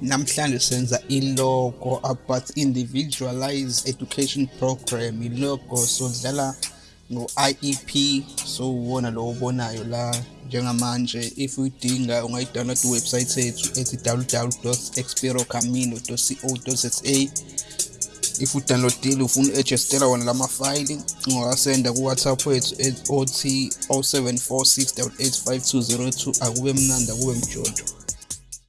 namhlanje senza ilogo about individualized education program. Ilogo sodlala ngo-IEP so uwona lo ubonayo la njengamanje. If uyidinga ungayidownload iwebsite yethu ethi www.expirocamino.co.za if udownloadile ufuna u-adjustela wona lama file ungawasenda ku-whatsapp wethu othi 0746 885202 akube mnandi akube mjojo